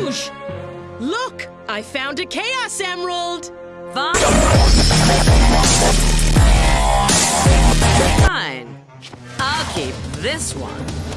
Rouge! Look, I found a Chaos Emerald! Fine. Fine. I'll keep this one.